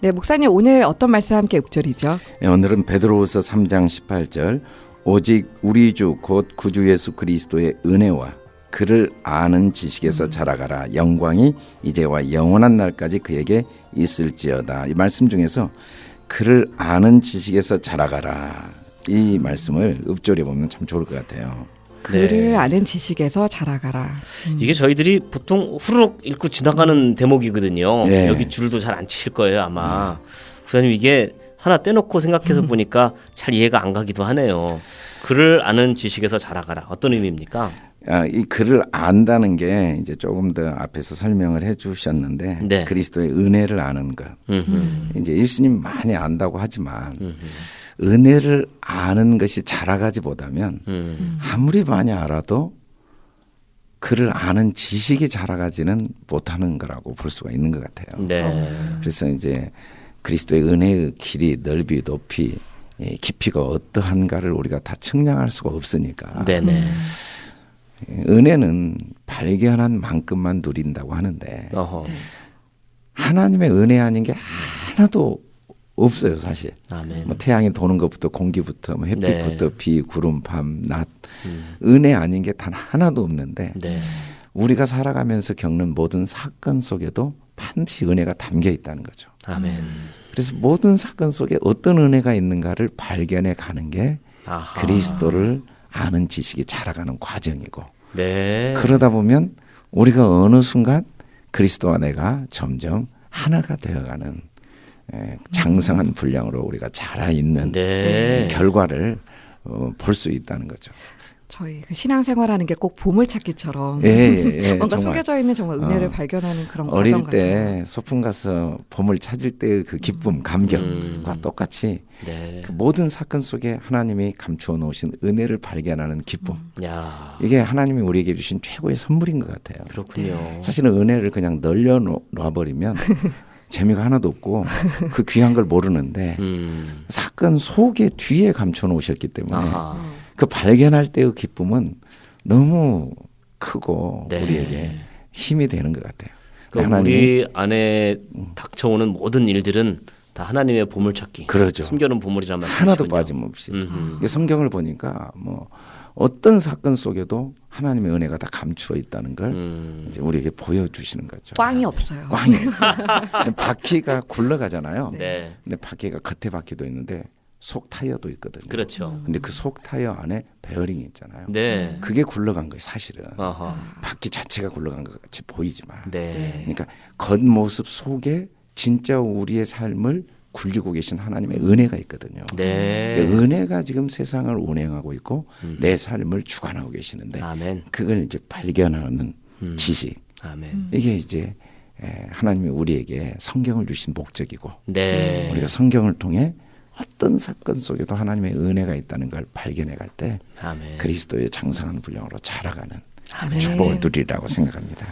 네, 목사님 오늘 어떤 말씀 함께 읊조리죠? 네, 오늘은 베드로후서 3장 18절. 오직 우리 주 곧 구주 예수 그리스도의 은혜와 그를 아는 지식에서 자라가라. 영광이 이제와 영원한 날까지 그에게 있을지어다. 이 말씀 중에서 그를 아는 지식에서 자라가라. 이 말씀을 읊조려 보면 참 좋을 것 같아요. 그를 네. 아는 지식에서 자라가라. 음. 이게 저희들이 보통 후루룩 읽고 지나가는 대목이거든요. 예. 여기 줄도 잘 안 치실 거예요 아마. 목사님 이게 하나 떼놓고 생각해서 보니까 잘 이해가 안 가기도 하네요. 그를 아는 지식에서 자라가라. 어떤 의미입니까? 아, 이 글을 안다는 게 이제 조금 더 앞에서 설명을 해주셨는데 네. 그리스도의 은혜를 아는 것. 음흠. 이제 예수님 많이 안다고 하지만 음흠. 은혜를 아는 것이 자라가지보다면 음. 아무리 많이 알아도 그를 아는 지식이 자라가지는 못하는 거라고 볼 수가 있는 것 같아요. 네. 그래서 이제 그리스도의 은혜의 길이 넓이 높이 예, 깊이가 어떠한가를 우리가 다 측량할 수가 없으니까 네네. 예, 은혜는 발견한 만큼만 누린다고 하는데 어허. 하나님의 은혜 아닌 게 하나도 없어요 사실. 아멘. 뭐 태양이 도는 것부터 공기부터 뭐 햇빛부터 네. 비 구름 밤 낮 음. 은혜 아닌 게 단 하나도 없는데 네. 우리가 살아가면서 겪는 모든 사건 속에도 반드시 은혜가 담겨 있다는 거죠. 아멘. 그래서 모든 사건 속에 어떤 은혜가 있는가를 발견해 가는 게 아하. 그리스도를 아는 지식이 자라가는 과정이고 네. 그러다 보면 우리가 어느 순간 그리스도와 내가 점점 하나가 되어가는 에, 장성한 분량으로 우리가 자라 있는 네. 결과를 어, 볼 수 있다는 거죠. 저희 그 신앙생활하는 게 꼭 보물찾기처럼 예, 예, 예, 뭔가 정말. 숨겨져 있는 정말 은혜를 어, 발견하는 그런 어릴 과정 때 같아요. 소풍 가서 보물 찾을 때그 기쁨, 감격과 음. 똑같이 네. 그 모든 사건 속에 하나님이 감추어 놓으신 은혜를 발견하는 기쁨. 야. 이게 하나님이 우리에게 주신 최고의 선물인 것 같아요. 그렇군요. 사실은 은혜를 그냥 널려 놔버리면 재미가 하나도 없고 그 귀한 걸 모르는데 음. 사건 속에 뒤에 감춰 놓으셨기 때문에 아하. 그 발견할 때의 기쁨은 너무 크고 네. 우리에게 힘이 되는 것 같아요. 하나님이- 우리 안에 닥쳐오는 모든 일들은 다 하나님의 보물찾기. 그러죠. 숨겨놓은 보물이란 말씀이시군요. 하나도 빠짐없이 음흠. 성경을 보니까 뭐 어떤 사건 속에도 하나님의 은혜가 다 감추어 있다는 걸 음. 이제 우리에게 보여주시는 거죠. 꽝이 없어요. 꽝이 없어요. 바퀴가 굴러가잖아요. 네. 근데 바퀴가 겉에 바퀴도 있는데 속 타이어도 있거든요. 그렇죠. 근데 그 속 타이어 안에 베어링이 있잖아요. 네. 그게 굴러간 거예요, 사실은. 아하. 바퀴 자체가 굴러간 것 같이 보이지만. 네. 그러니까 겉모습 속에 진짜 우리의 삶을 굴리고 계신 하나님의 은혜가 있거든요. 네. 그 은혜가 지금 세상을 운행하고 있고 음. 내 삶을 주관하고 계시는데 아멘. 그걸 이제 발견하는 음. 지식 아멘. 이게 이제 에, 하나님이 우리에게 성경을 주신 목적이고 네. 우리가 성경을 통해 어떤 사건 속에도 하나님의 은혜가 있다는 걸 발견해 갈때 아멘. 그리스도의 장상한 분량으로 자라가는 아멘. 축복을 누리라고 생각합니다.